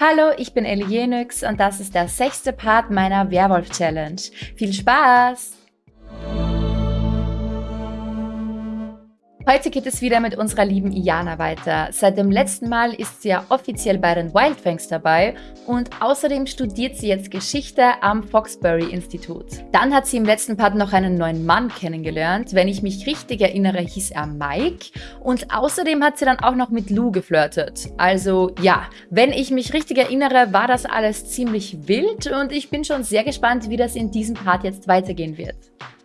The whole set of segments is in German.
Hallo, ich bin Elienix und das ist der sechste Part meiner Werwolf-Challenge. Viel Spaß! Heute geht es wieder mit unserer lieben Iana weiter. Seit dem letzten Mal ist sie ja offiziell bei den Wildfangs dabei und außerdem studiert sie jetzt Geschichte am Foxbury Institut. Dann hat sie im letzten Part noch einen neuen Mann kennengelernt. Wenn ich mich richtig erinnere, hieß er Mike. Und außerdem hat sie dann auch noch mit Lou geflirtet. Also ja, wenn ich mich richtig erinnere, war das alles ziemlich wild und ich bin schon sehr gespannt, wie das in diesem Part jetzt weitergehen wird.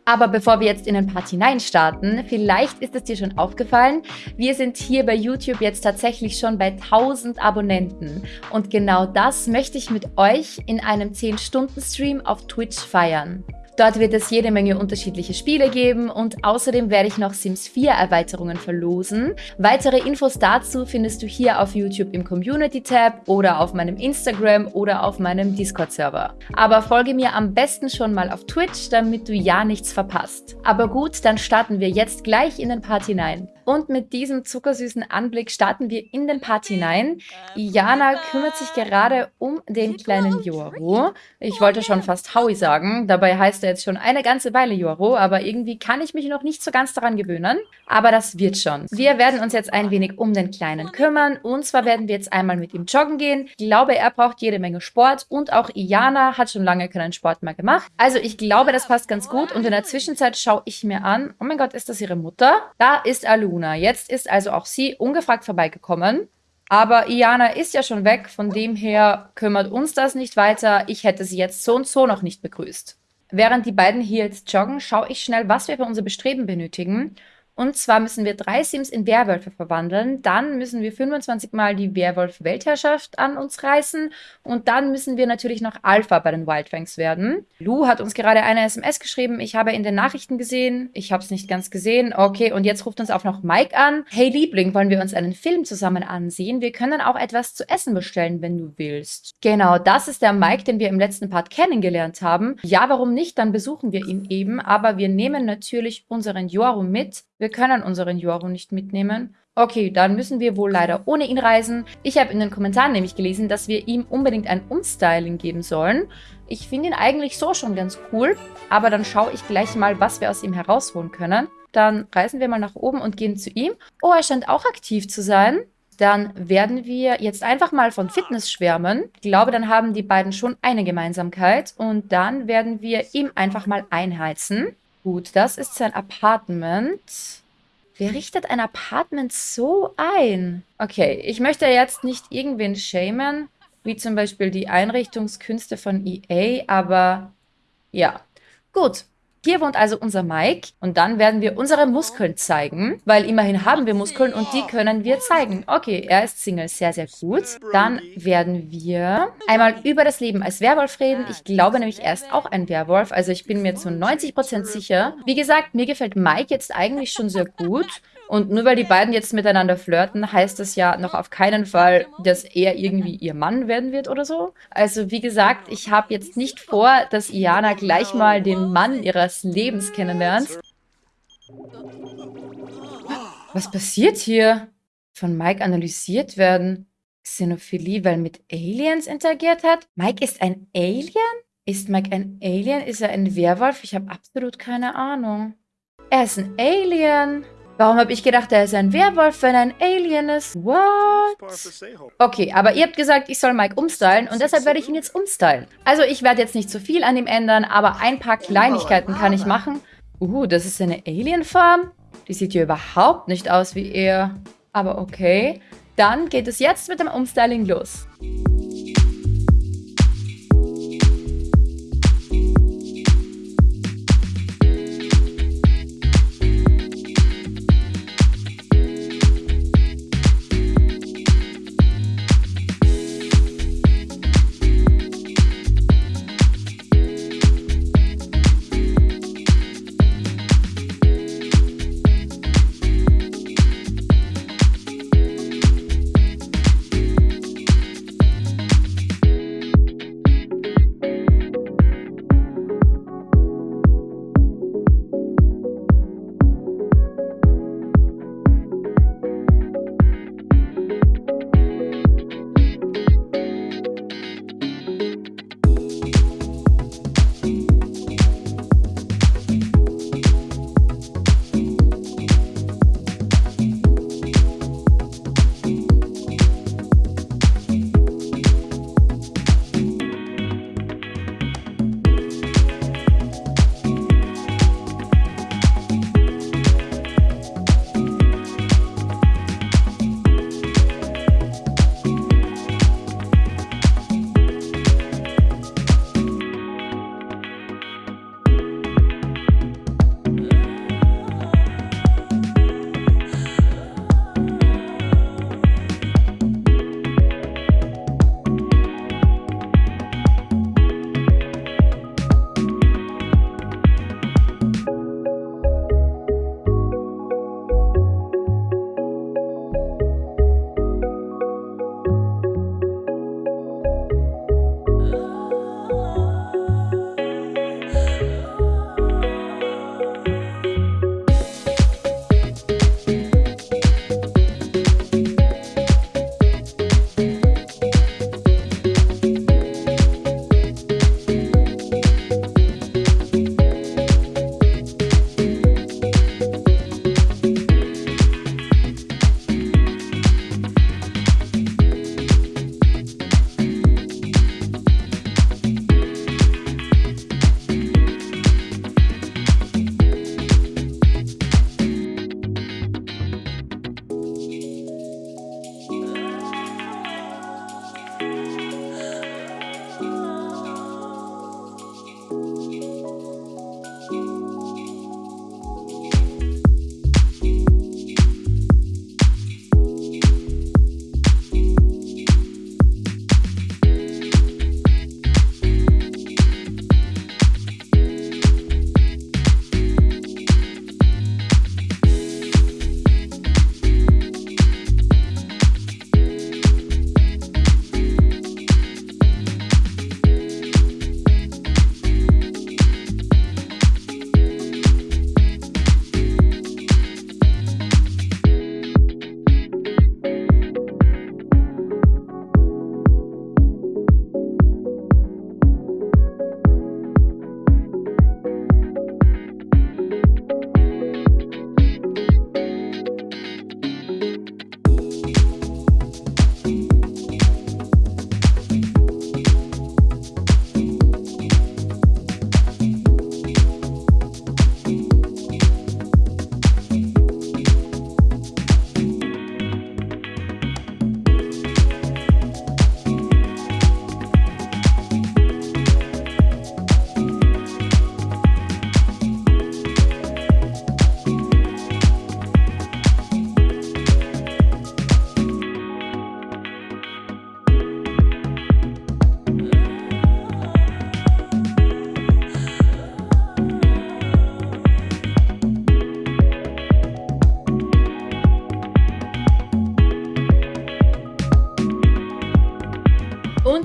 Aber bevor wir jetzt in den Part hinein starten, vielleicht ist es dir schon aufgefallen, wir sind hier bei YouTube jetzt tatsächlich schon bei 1000 Abonnenten. Und genau das möchte ich mit euch in einem 10-Stunden-Stream auf Twitch feiern. Dort wird es jede Menge unterschiedliche Spiele geben und außerdem werde ich noch Sims 4 Erweiterungen verlosen. Weitere Infos dazu findest du hier auf YouTube im Community-Tab oder auf meinem Instagram oder auf meinem Discord-Server. Aber folge mir am besten schon mal auf Twitch, damit du ja nichts verpasst. Aber gut, dann starten wir jetzt gleich in den Part hinein. Und mit diesem zuckersüßen Anblick starten wir in den Part hinein. Iana kümmert sich gerade um den kleinen Joro. Ich wollte schon fast Howie sagen, dabei heißt er jetzt schon eine ganze Weile Joro, aber irgendwie kann ich mich noch nicht so ganz daran gewöhnen. Aber das wird schon. Wir werden uns jetzt ein wenig um den Kleinen kümmern und zwar werden wir jetzt einmal mit ihm joggen gehen. Ich glaube, er braucht jede Menge Sport und auch Iana hat schon lange keinen Sport mehr gemacht. Also ich glaube, das passt ganz gut und in der Zwischenzeit schaue ich mir an, oh mein Gott, ist das ihre Mutter? Da ist Alu. Luna. Jetzt ist also auch sie ungefragt vorbeigekommen. Aber Iana ist ja schon weg, von dem her kümmert uns das nicht weiter. Ich hätte sie jetzt so und so noch nicht begrüßt. Während die beiden hier jetzt joggen, schaue ich schnell, was wir für unser Bestreben benötigen. Und zwar müssen wir drei Sims in Werwölfe verwandeln, dann müssen wir 25 Mal die Werwolf-Weltherrschaft an uns reißen und dann müssen wir natürlich noch Alpha bei den Wildfangs werden. Lou hat uns gerade eine SMS geschrieben, ich habe in den Nachrichten gesehen, ich habe es nicht ganz gesehen. Okay, und jetzt ruft uns auch noch Mike an. Hey Liebling, wollen wir uns einen Film zusammen ansehen? Wir können auch etwas zu essen bestellen, wenn du willst. Genau, das ist der Mike, den wir im letzten Part kennengelernt haben. Ja, warum nicht? Dann besuchen wir ihn eben, aber wir nehmen natürlich unseren Joru mit wir können unseren Joru nicht mitnehmen. Okay, dann müssen wir wohl leider ohne ihn reisen. Ich habe in den Kommentaren nämlich gelesen, dass wir ihm unbedingt ein Umstyling geben sollen. Ich finde ihn eigentlich so schon ganz cool, aber dann schaue ich gleich mal, was wir aus ihm herausholen können. Dann reisen wir mal nach oben und gehen zu ihm. Oh, er scheint auch aktiv zu sein. Dann werden wir jetzt einfach mal von Fitness schwärmen. Ich glaube, dann haben die beiden schon eine Gemeinsamkeit. Und dann werden wir ihm einfach mal einheizen. Gut, das ist sein Apartment. Wer richtet ein Apartment so ein? Okay, ich möchte jetzt nicht irgendwen schämen, wie zum Beispiel die Einrichtungskünste von EA, aber ja. Gut, hier wohnt also unser Mike und dann werden wir unsere Muskeln zeigen, weil immerhin haben wir Muskeln und die können wir zeigen. Okay, er ist Single, sehr, sehr gut. Dann werden wir einmal über das Leben als Werwolf reden. Ich glaube nämlich, er ist auch ein Werwolf, also ich bin mir zu 90% sicher. Wie gesagt, mir gefällt Mike jetzt eigentlich schon sehr gut. Und nur weil die beiden jetzt miteinander flirten, heißt das ja noch auf keinen Fall, dass er irgendwie ihr Mann werden wird oder so. Also wie gesagt, ich habe jetzt nicht vor, dass Iana gleich mal den Mann ihres Lebens kennenlernt. Was passiert hier? Von Mike analysiert werden. Xenophilie, weil mit Aliens interagiert hat? Mike ist ein Alien? Ist Mike ein Alien? Ist er ein Werwolf? Ich habe absolut keine Ahnung. Er ist ein Alien. Warum habe ich gedacht, er ist ein Werwolf, wenn er ein Alien ist? What? Okay, aber ihr habt gesagt, ich soll Mike umstylen und deshalb werde ich ihn jetzt umstylen. Also ich werde jetzt nicht zu viel an ihm ändern, aber ein paar Kleinigkeiten kann ich machen. Uh, das ist eine Alien-Farm? Die sieht hier überhaupt nicht aus wie er. Aber okay. Dann geht es jetzt mit dem Umstyling los.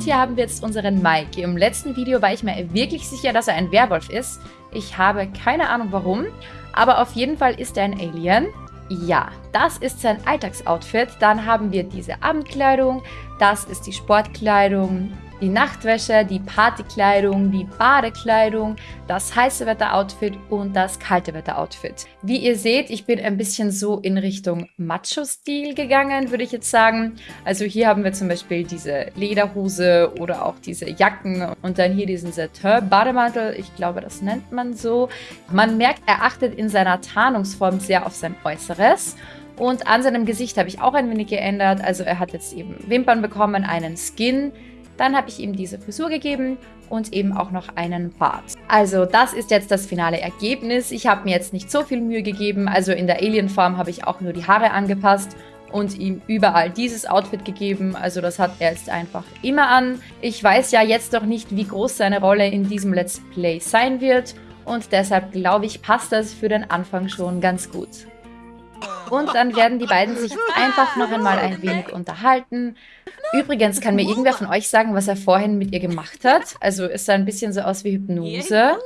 Hier haben wir jetzt unseren Mike. Im letzten Video war ich mir wirklich sicher, dass er ein Werwolf ist. Ich habe keine Ahnung warum, aber auf jeden Fall ist er ein Alien. Ja, das ist sein Alltagsoutfit. Dann haben wir diese Abendkleidung, das ist die Sportkleidung, die Nachtwäsche, die Partykleidung, die Badekleidung, das heiße Wetter-Outfit und das kalte Wetter-Outfit. Wie ihr seht, ich bin ein bisschen so in Richtung Macho-Stil gegangen, würde ich jetzt sagen. Also hier haben wir zum Beispiel diese Lederhose oder auch diese Jacken und dann hier diesen Satin-Bademantel. Ich glaube, das nennt man so. Man merkt, er achtet in seiner Tarnungsform sehr auf sein Äußeres. Und an seinem Gesicht habe ich auch ein wenig geändert. Also er hat jetzt eben Wimpern bekommen, einen Skin, dann habe ich ihm diese Frisur gegeben und eben auch noch einen Bart. Also das ist jetzt das finale Ergebnis. Ich habe mir jetzt nicht so viel Mühe gegeben. Also in der Alien-Form habe ich auch nur die Haare angepasst und ihm überall dieses Outfit gegeben. Also das hat er jetzt einfach immer an. Ich weiß ja jetzt noch nicht, wie groß seine Rolle in diesem Let's Play sein wird. Und deshalb glaube ich, passt das für den Anfang schon ganz gut. Und dann werden die beiden sich einfach noch einmal ein wenig unterhalten. Übrigens, kann mir irgendwer von euch sagen, was er vorhin mit ihr gemacht hat? Also es sah ein bisschen so aus wie Hypnose.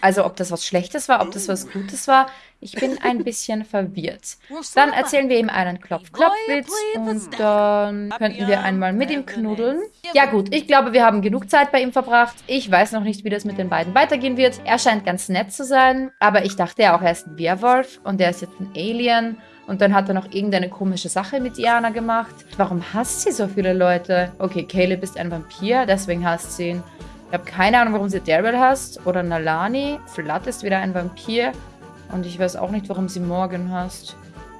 Also ob das was Schlechtes war, ob das was Gutes war. Ich bin ein bisschen verwirrt. Dann erzählen wir ihm einen Klopf-Klopf-Witz und dann könnten wir einmal mit ihm knuddeln. Ja gut, ich glaube, wir haben genug Zeit bei ihm verbracht. Ich weiß noch nicht, wie das mit den beiden weitergehen wird. Er scheint ganz nett zu sein, aber ich dachte ja auch, er ist ein Werwolf und er ist jetzt ein Alien. Und dann hat er noch irgendeine komische Sache mit Diana gemacht. Warum hasst sie so viele Leute? Okay, Caleb ist ein Vampir, deswegen hasst sie ihn. Ich habe keine Ahnung, warum sie Daryl hasst. Oder Nalani. Flat ist wieder ein Vampir. Und ich weiß auch nicht, warum sie Morgan hasst.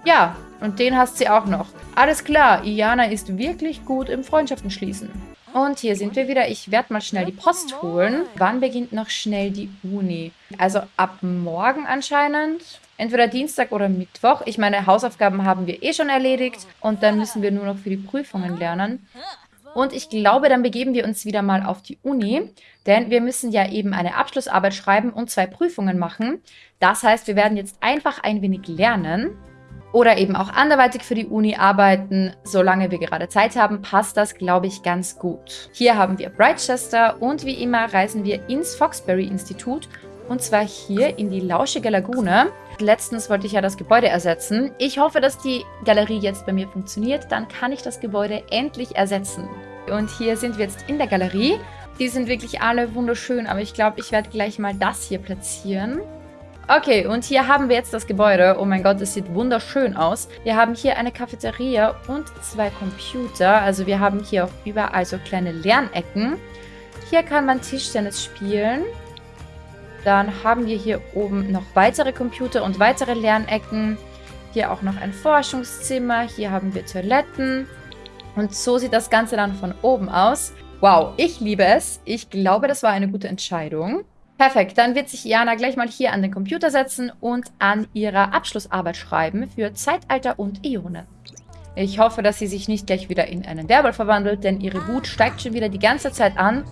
Ja, und den hasst sie auch noch. Alles klar, Iana ist wirklich gut im Freundschaften schließen. Und hier sind wir wieder. Ich werde mal schnell die Post holen. Wann beginnt noch schnell die Uni? Also ab morgen anscheinend. Entweder Dienstag oder Mittwoch. Ich meine, Hausaufgaben haben wir eh schon erledigt. Und dann müssen wir nur noch für die Prüfungen lernen. Und ich glaube, dann begeben wir uns wieder mal auf die Uni, denn wir müssen ja eben eine Abschlussarbeit schreiben und zwei Prüfungen machen. Das heißt, wir werden jetzt einfach ein wenig lernen oder eben auch anderweitig für die Uni arbeiten. Solange wir gerade Zeit haben, passt das, glaube ich, ganz gut. Hier haben wir Brightchester und wie immer reisen wir ins Foxbury Institut und zwar hier in die Lauschige Lagune. Letztens wollte ich ja das Gebäude ersetzen. Ich hoffe, dass die Galerie jetzt bei mir funktioniert. Dann kann ich das Gebäude endlich ersetzen. Und hier sind wir jetzt in der Galerie. Die sind wirklich alle wunderschön, aber ich glaube, ich werde gleich mal das hier platzieren. Okay, und hier haben wir jetzt das Gebäude. Oh mein Gott, es sieht wunderschön aus. Wir haben hier eine Cafeteria und zwei Computer. Also wir haben hier auch überall so kleine Lernecken. Hier kann man Tischtennis spielen. Dann haben wir hier oben noch weitere Computer und weitere Lernecken. Hier auch noch ein Forschungszimmer. Hier haben wir Toiletten. Und so sieht das Ganze dann von oben aus. Wow, ich liebe es. Ich glaube, das war eine gute Entscheidung. Perfekt, dann wird sich Jana gleich mal hier an den Computer setzen und an ihrer Abschlussarbeit schreiben für Zeitalter und Ionen. Ich hoffe, dass sie sich nicht gleich wieder in einen Werwolf verwandelt, denn ihre Wut steigt schon wieder die ganze Zeit an.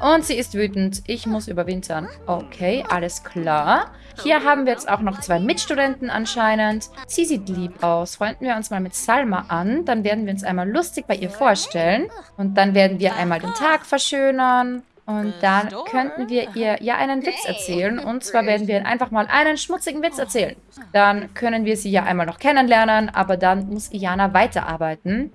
Und sie ist wütend. Ich muss überwintern. Okay, alles klar. Hier haben wir jetzt auch noch zwei Mitstudenten anscheinend. Sie sieht lieb aus. Freunden wir uns mal mit Salma an. Dann werden wir uns einmal lustig bei ihr vorstellen. Und dann werden wir einmal den Tag verschönern. Und dann könnten wir ihr ja einen Witz erzählen. Und zwar werden wir einfach mal einen schmutzigen Witz erzählen. Dann können wir sie ja einmal noch kennenlernen, aber dann muss Iana weiterarbeiten.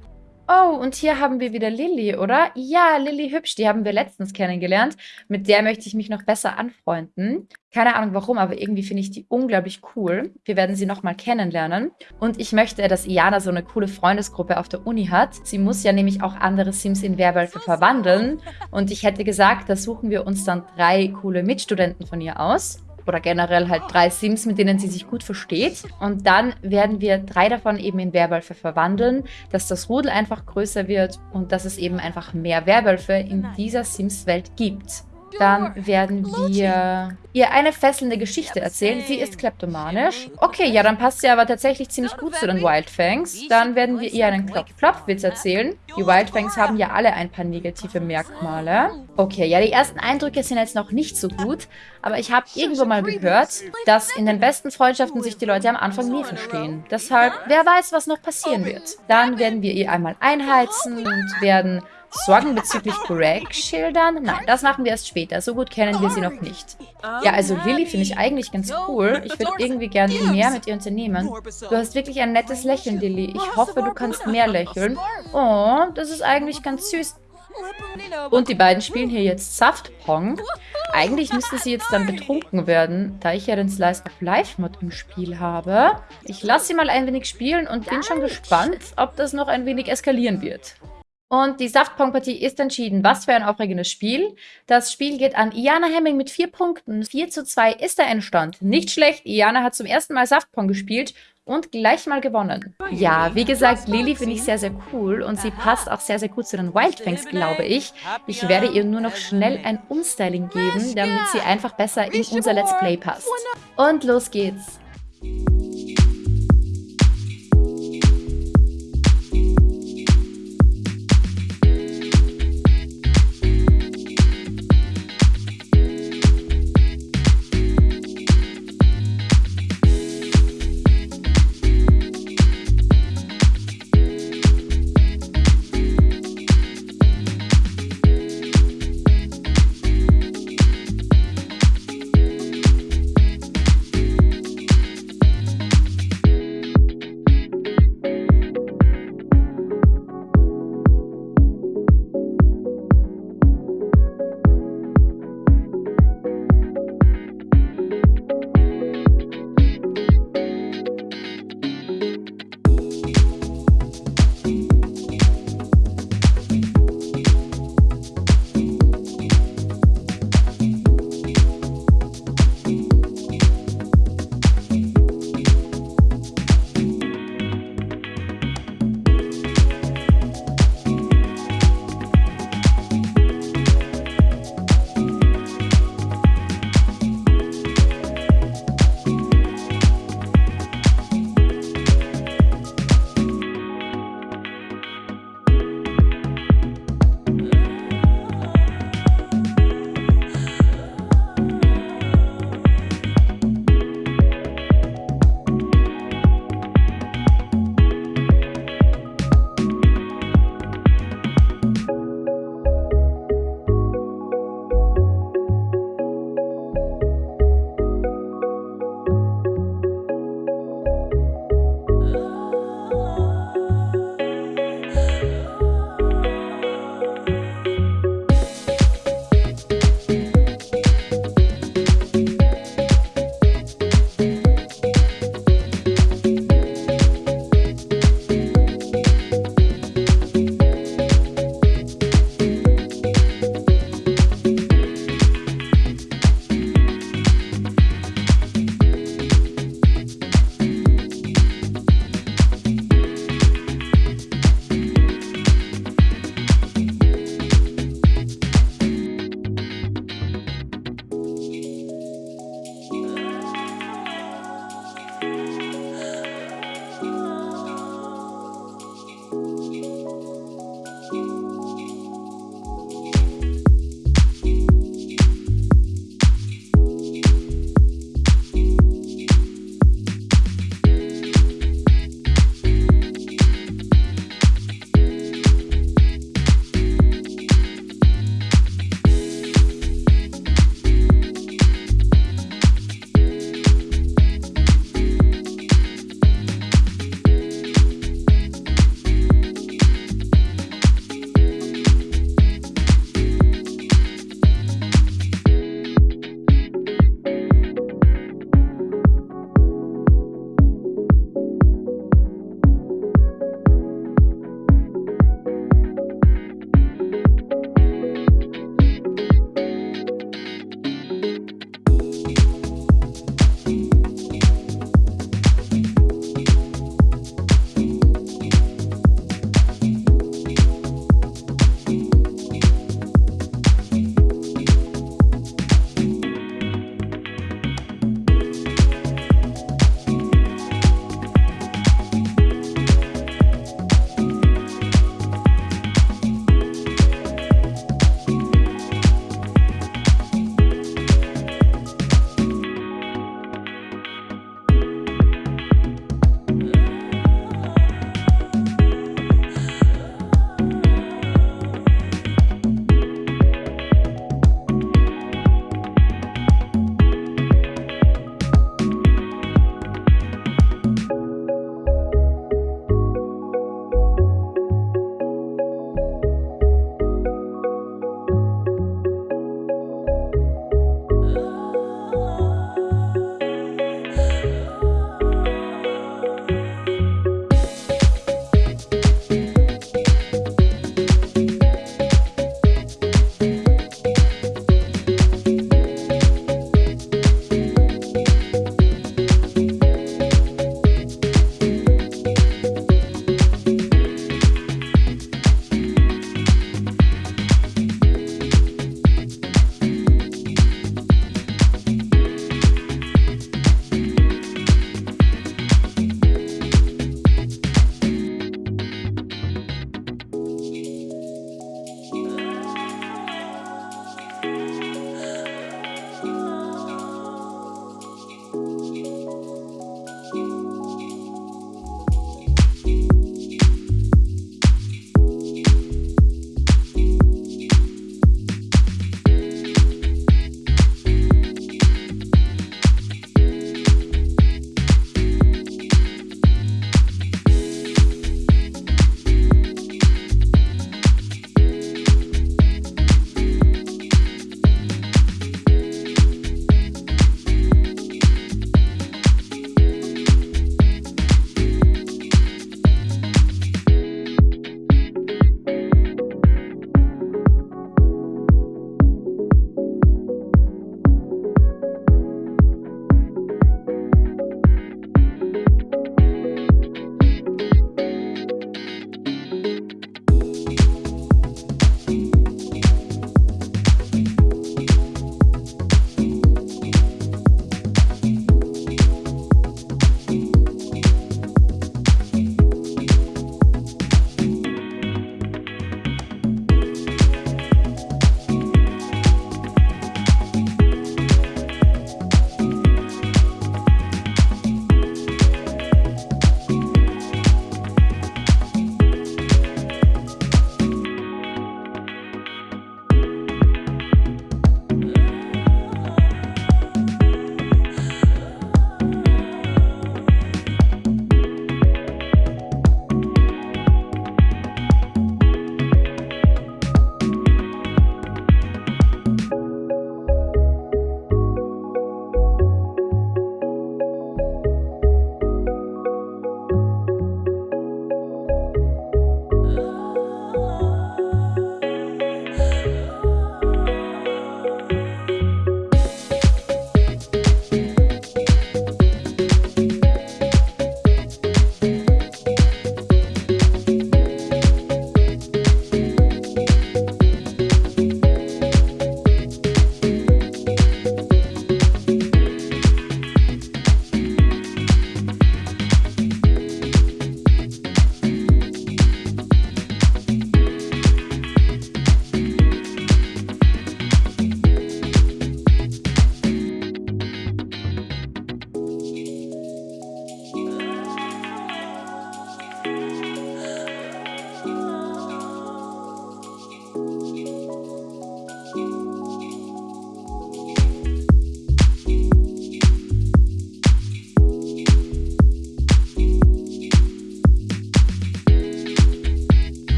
Oh, und hier haben wir wieder Lilly, oder? Ja, Lilly Hübsch, die haben wir letztens kennengelernt. Mit der möchte ich mich noch besser anfreunden. Keine Ahnung warum, aber irgendwie finde ich die unglaublich cool. Wir werden sie nochmal kennenlernen. Und ich möchte, dass Iana so eine coole Freundesgruppe auf der Uni hat. Sie muss ja nämlich auch andere Sims in Werwölfe verwandeln. Und ich hätte gesagt, da suchen wir uns dann drei coole Mitstudenten von ihr aus oder generell halt drei Sims, mit denen sie sich gut versteht. Und dann werden wir drei davon eben in Werwölfe verwandeln, dass das Rudel einfach größer wird und dass es eben einfach mehr Werwölfe in dieser Sims-Welt gibt. Dann werden wir ihr eine fesselnde Geschichte erzählen. Sie ist kleptomanisch. Okay, ja, dann passt sie aber tatsächlich ziemlich gut zu den Wildfangs. Dann werden wir ihr einen Klopf-Klopf-Witz erzählen. Die Wildfangs haben ja alle ein paar negative Merkmale. Okay, ja, die ersten Eindrücke sind jetzt noch nicht so gut. Aber ich habe irgendwo mal gehört, dass in den besten Freundschaften sich die Leute am Anfang nie verstehen. Deshalb, wer weiß, was noch passieren wird. Dann werden wir ihr einmal einheizen und werden Sorgen bezüglich Greg schildern? Nein, das machen wir erst später. So gut kennen wir sie noch nicht. Ja, also Lilly finde ich eigentlich ganz cool. Ich würde irgendwie gern mehr mit ihr unternehmen. Du hast wirklich ein nettes Lächeln, Lilly. Ich hoffe, du kannst mehr lächeln. Oh, das ist eigentlich ganz süß. Und die beiden spielen hier jetzt Saftpong. Eigentlich müsste sie jetzt dann betrunken werden, da ich ja den Slice of Life Mod im Spiel habe. Ich lasse sie mal ein wenig spielen und bin schon gespannt, ob das noch ein wenig eskalieren wird. Und die Saftpong-Partie ist entschieden. Was für ein aufregendes Spiel. Das Spiel geht an Iana Hemming mit vier Punkten. 4 zu 2 ist der Endstand. Nicht schlecht. Iana hat zum ersten Mal Saftpong gespielt und gleich mal gewonnen. Ja, wie gesagt, Lily finde ich sehr, sehr cool und sie passt auch sehr, sehr gut zu den Wildfangs, glaube ich. Ich werde ihr nur noch schnell ein Umstyling geben, damit sie einfach besser in unser Let's Play passt. Und los geht's.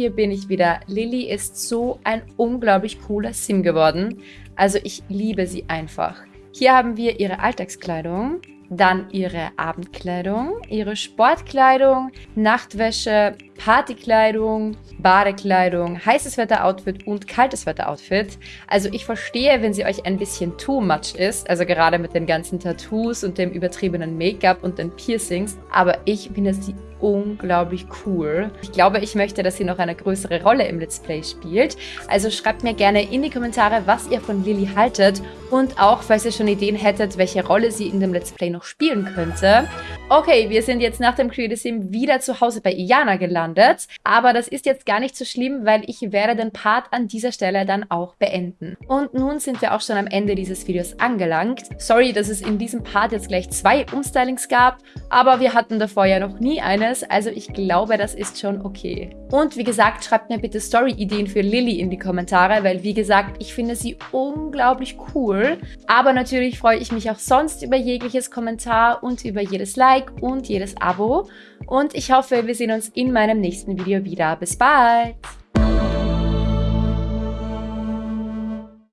Hier bin ich wieder. Lilly ist so ein unglaublich cooler Sim geworden. Also ich liebe sie einfach. Hier haben wir ihre Alltagskleidung, dann ihre Abendkleidung, ihre Sportkleidung, Nachtwäsche, Partykleidung, Badekleidung, heißes Wetter-Outfit und kaltes Wetter-Outfit. Also ich verstehe, wenn sie euch ein bisschen too much ist, also gerade mit den ganzen Tattoos und dem übertriebenen Make-up und den Piercings, aber ich finde sie unglaublich cool. Ich glaube, ich möchte, dass sie noch eine größere Rolle im Let's Play spielt. Also schreibt mir gerne in die Kommentare, was ihr von Lilly haltet und auch, falls ihr schon Ideen hättet, welche Rolle sie in dem Let's Play noch spielen könnte. Okay, wir sind jetzt nach dem Creative Sim wieder zu Hause bei Iana gelandet, aber das ist jetzt gar nicht so schlimm, weil ich werde den Part an dieser Stelle dann auch beenden. Und nun sind wir auch schon am Ende dieses Videos angelangt. Sorry, dass es in diesem Part jetzt gleich zwei Umstylings gab, aber wir hatten davor ja noch nie eine Schönes, also ich glaube, das ist schon okay. Und wie gesagt, schreibt mir bitte Story-Ideen für Lilly in die Kommentare, weil wie gesagt, ich finde sie unglaublich cool. Aber natürlich freue ich mich auch sonst über jegliches Kommentar und über jedes Like und jedes Abo. Und ich hoffe, wir sehen uns in meinem nächsten Video wieder. Bis bald!